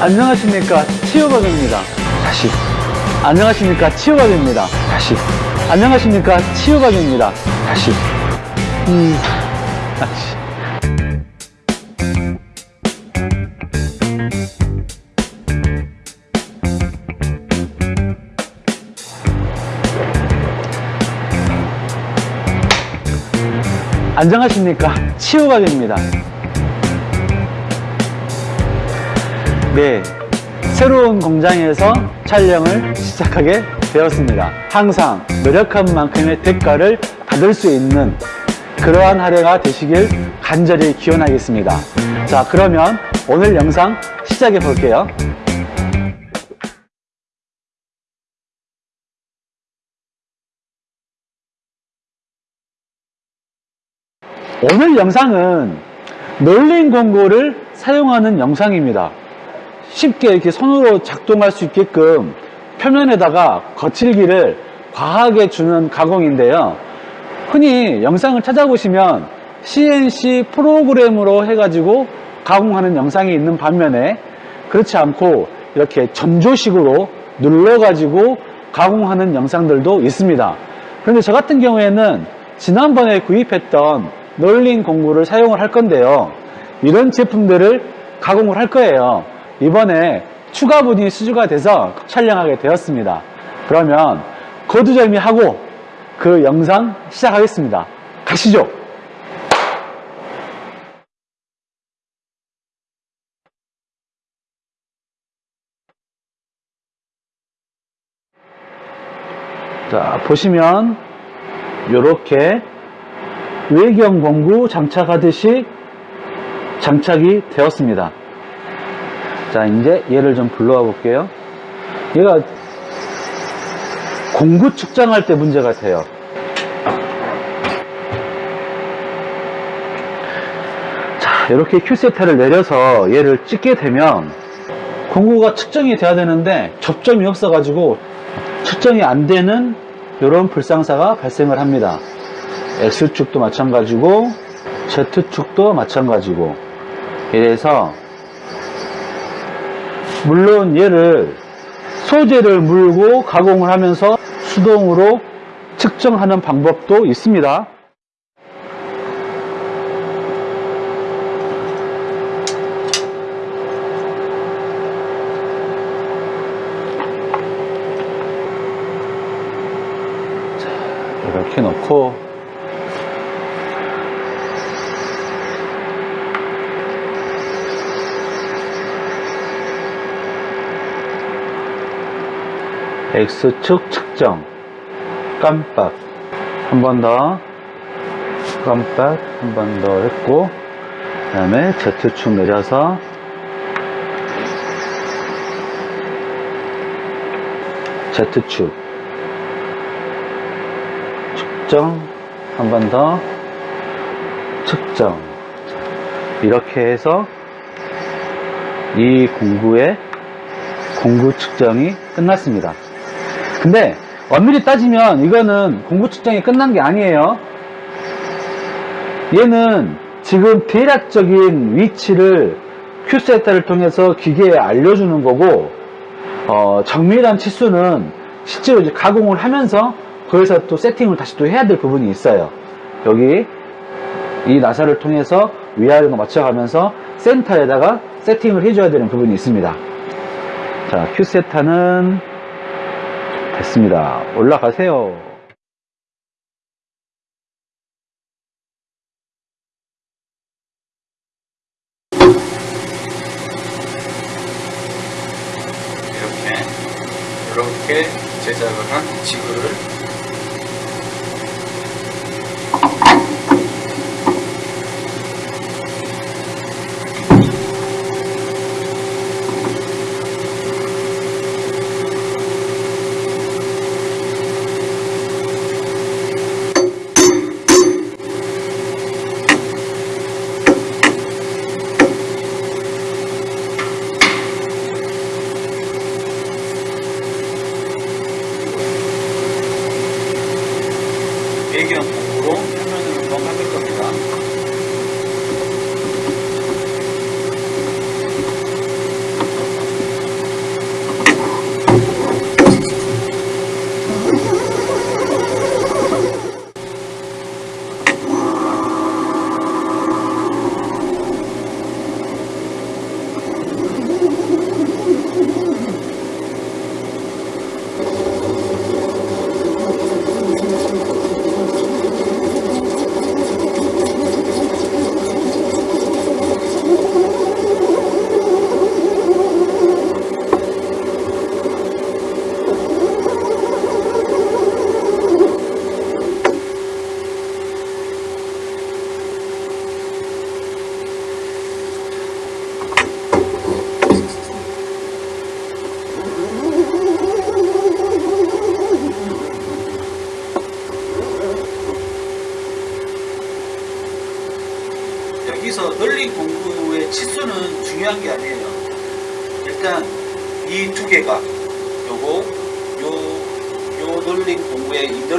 안녕하십니까? 치유박입니다. 다시. 안녕하십니까? 치유박입니다. 다시. 안녕하십니까? 치유박입니다. 다시. 음. 다시. 안녕하십니까? 치유박입니다 네. 새로운 공장에서 촬영을 시작하게 되었습니다. 항상 노력한 만큼의 대가를 받을 수 있는 그러한 한 해가 되시길 간절히 기원하겠습니다. 자 그러면 오늘 영상 시작해 볼게요. 오늘 영상은 널린 공구를 사용하는 영상입니다 쉽게 이렇게 손으로 작동할 수 있게끔 표면에다가 거칠기를 과하게 주는 가공인데요. 흔히 영상을 찾아보시면 CNC 프로그램으로 해가지고 가공하는 영상이 있는 반면에 그렇지 않고 이렇게 전조식으로 눌러가지고 가공하는 영상들도 있습니다. 그런데 저 같은 경우에는 지난번에 구입했던 널린 공구를 사용을 할 건데요. 이런 제품들을 가공을 할 거예요 이번에 추가 분이 수주가 돼서 촬영하게 되었습니다. 그러면 거두절미하고 그 영상 시작하겠습니다. 가시죠. 자 보시면 이렇게 외경 공구 장착하듯이 장착이 되었습니다 자 이제 얘를 좀 불러와 볼게요. 얘가 공구 측정할 때 문제 같아요. 자 이렇게 큐세타를 내려서 얘를 찍게 되면 공구가 측정이 돼야 되는데 접점이 없어 가지고 측정이 안 되는 이런 불상사가 발생을 합니다. X축도 마찬가지고 Z축도 마찬가지고. 이래서 물론 얘를 소재를 물고 가공을 하면서 수동으로 측정하는 방법도 있습니다. 자, 이렇게 놓고 X축 측정. 깜빡. 한 번 더. 깜빡. 한 번 더 했고 그 다음에 Z축 내려서 Z축. 측정. 한 번 더. 측정. 이렇게 해서 이 공구의 공구 측정이 끝났습니다 근데 엄밀히 따지면 이거는 공구 측정이 끝난 게 아니에요. 얘는 지금 대략적인 위치를 큐세타를 통해서 기계에 알려주는 거고 어, 정밀한 치수는 실제로 이제 가공을 하면서 거기서 또 세팅을 다시 또 해야 될 부분이 있어요. 여기 이 나사를 통해서 위아래로 맞춰가면서 센터에다가 세팅을 해줘야 되는 부분이 있습니다. 자 큐세타는 됐습니다. 올라가세요. 이렇게 이렇게 제작을 한 지구를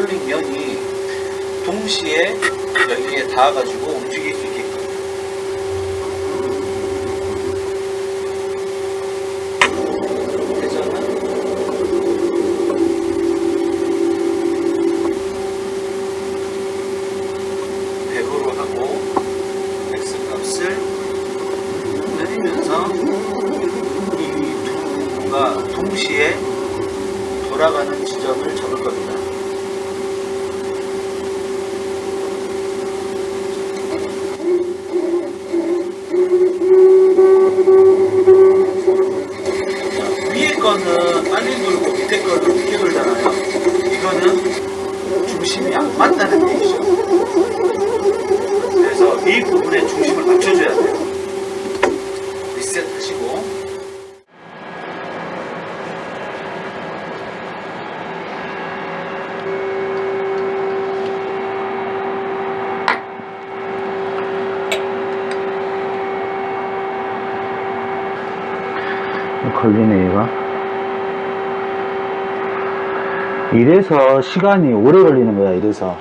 널링 면이 동시에 여기에 닿아가지고 움직일 수 위에 거는 빨리 돌고 밑에 거는 늦게 돌잖아요. 이거는 중심이 안 맞다는 얘기죠. 그래서 이 부분에 중심을 맞춰줘야 돼요. 리셋 하시고 걸리네 얘가 이래서 시간이 오래 걸리는 거야 이래서.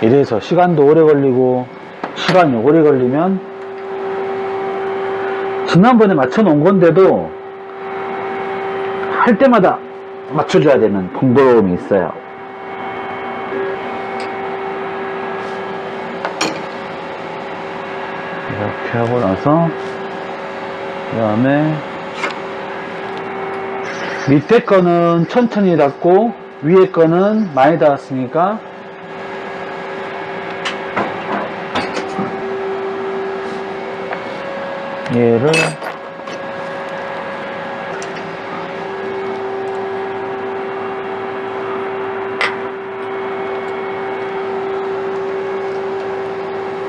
이래서 시간도 오래 걸리고 시간이 오래 걸리면 지난번에 맞춰 놓은 건데도 할 때마다 맞춰줘야 되는 번거로움이 있어요. 이렇게 하고 나서 그 다음에 밑에 거는 천천히 닫고 위에 거는 많이 닫았으니까 얘를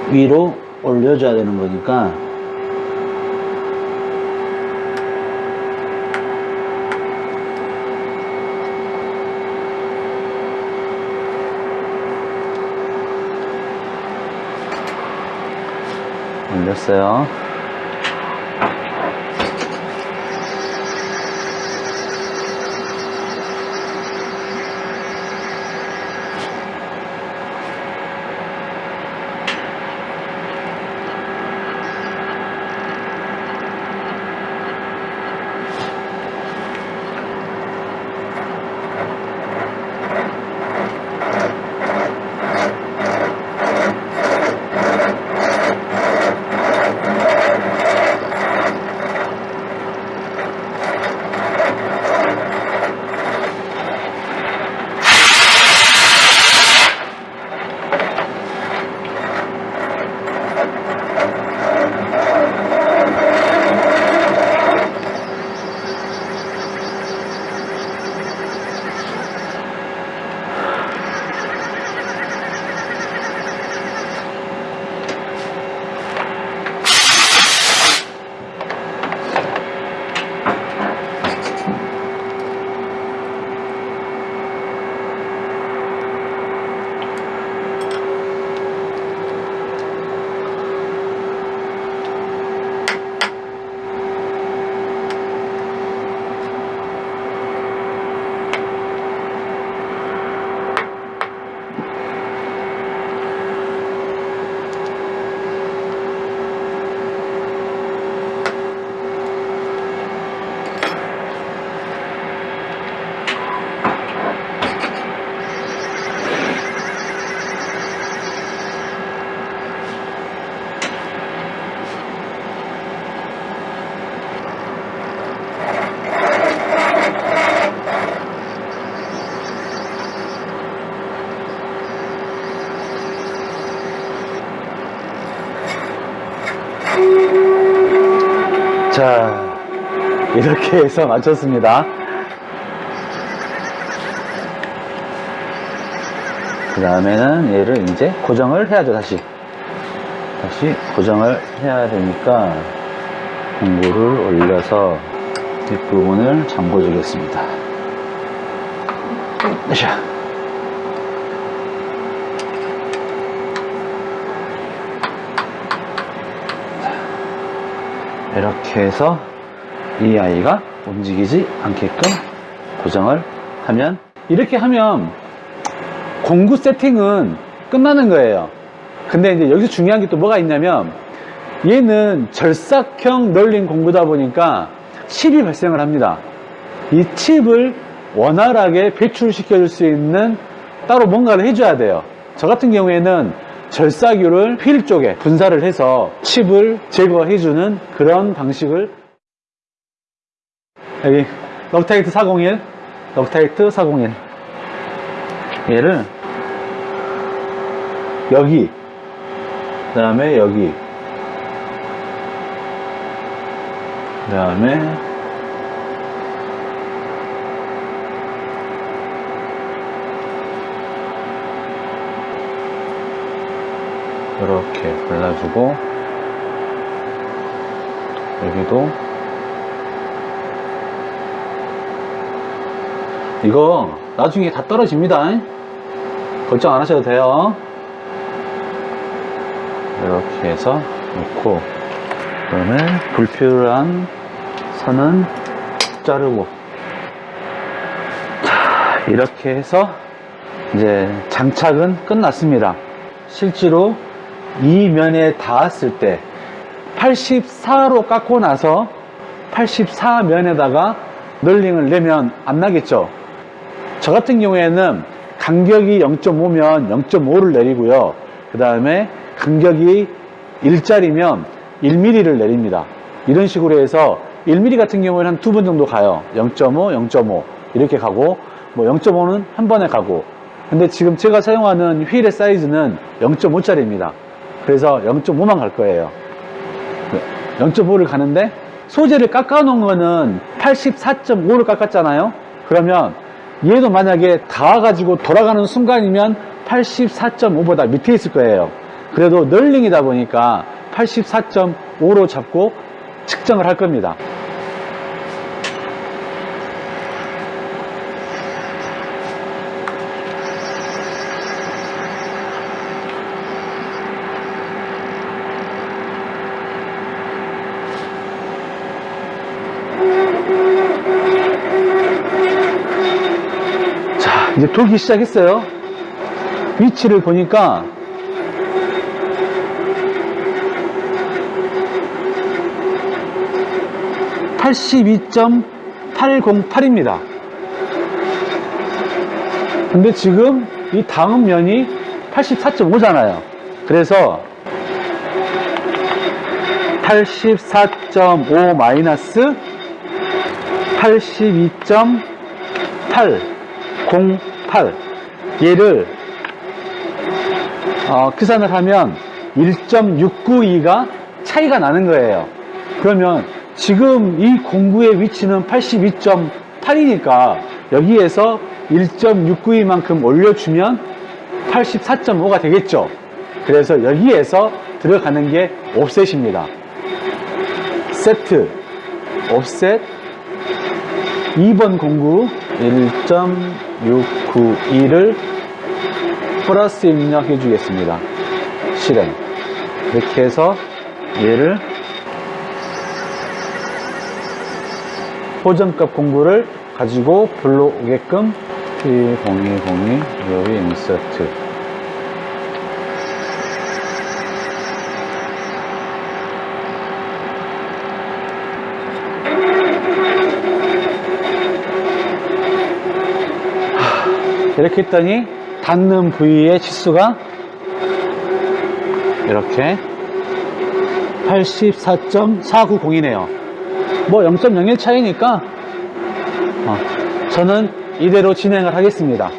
위로 올려줘야 되는 거니까 올렸어요. 이렇게 해서 마쳤습니다. 그 다음에는 얘를 이제 고정을 해야죠, 다시. 다시 고정을 해야 되니까 공구를 올려서 뒷부분을 잠궈 주겠습니다. 자. 이렇게 해서 이 아이가 움직이지 않게끔 고정을 하면 이렇게 하면 공구 세팅은 끝나는 거예요. 근데 이제 여기서 중요한 게 또 뭐가 있냐면 얘는 절삭형 널린 공구다 보니까 칩이 발생을 합니다. 이 칩을 원활하게 배출시켜 줄 수 있는 따로 뭔가를 해줘야 돼요. 저 같은 경우에는 절삭유를 휠 쪽에 분사를 해서 칩을 제거해주는 그런 방식을 여기 Loctite 401 Loctite 401 얘를 여기 그 다음에 여기 그 다음에 이렇게 발라주고 여기도 이거 나중에 다 떨어집니다. 걱정 안 하셔도 돼요. 이렇게 해서 놓고 그다음에 불필요한 선은 자르고. 자 이렇게 해서 이제 장착은 끝났습니다. 실제로 이 면에 닿았을 때 84로 깎고 나서 84면에다가 널링을 내면 안 나겠죠 저 같은 경우에는 간격이 0.5면 0.5를 내리고요. 그 다음에 간격이 1짜리면 1mm를 내립니다. 이런 식으로 해서 1mm 같은 경우에는 한 두 번 정도 가요. 0.5, 0.5 이렇게 가고 뭐 0.5는 한 번에 가고. 근데 지금 제가 사용하는 휠의 사이즈는 0.5짜리입니다. 그래서 0.5만 갈 거예요. 0.5를 가는데 소재를 깎아 놓은 거는 84.5를 깎았잖아요. 그러면 얘도 만약에 닿아가지고 돌아가는 순간이면 84.5보다 밑에 있을 거예요. 그래도 널링이다 보니까 84.5로 잡고 측정을 할 겁니다 이제 돌기 시작했어요. 위치를 보니까 (82.808입니다) 근데 지금 이 다음 면이 84.5잖아요. 그래서 84.5 마이너스 82.8 08 얘를 어, 계산을 하면 1.692가 차이가 나는 거예요. 그러면 지금 이 공구의 위치는 82.8이니까 여기에서 1.692만큼 올려주면 84.5가 되겠죠. 그래서 여기에서 들어가는 게 옵셋입니다. 세트 옵셋. 2번 공구 1.692를 플러스 입력해 주겠습니다. 실행. 이렇게 해서 얘를 호전값 공구를 가지고 불러오게끔 P0202 여기 인서트 이렇게 했더니 닿는 부위의 치수가 이렇게 84.490이네요. 뭐 0.01 차이니까 어, 저는 이대로 진행을 하겠습니다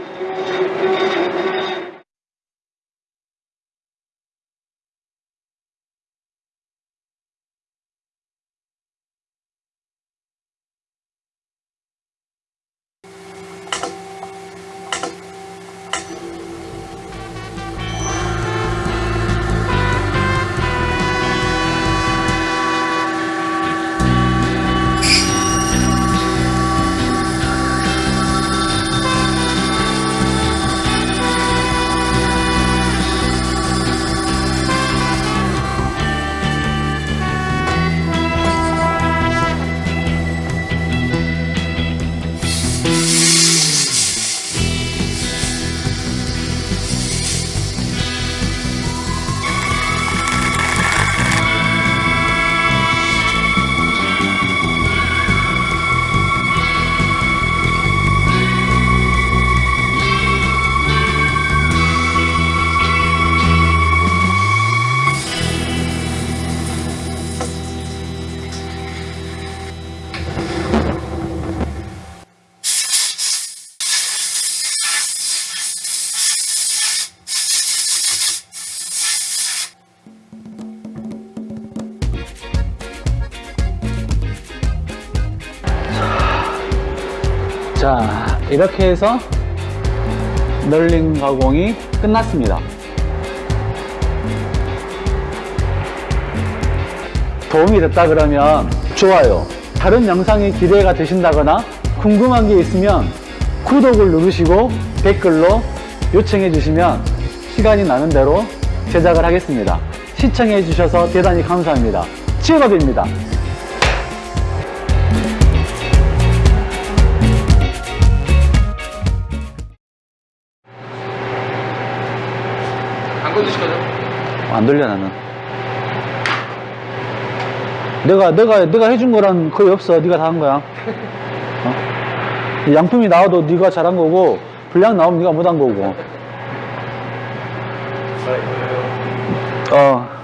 자, 이렇게 해서 널링 가공이 끝났습니다. 도움이 됐다 그러면 좋아요. 다른 영상이 기대가 되신다거나 궁금한 게 있으면 구독을 누르시고 댓글로 요청해 주시면 시간이 나는 대로 제작을 하겠습니다. 시청해 주셔서 대단히 감사합니다. 치유업입니다. 안 건드실 거죠? 안 돌려 나는. 내가 내가 내가 해준 거란 거의 없어. 네가 다 한 거야. 어? 양품이 나와도 네가 잘한 거고 분량 나오면 네가 못한 거고. 어.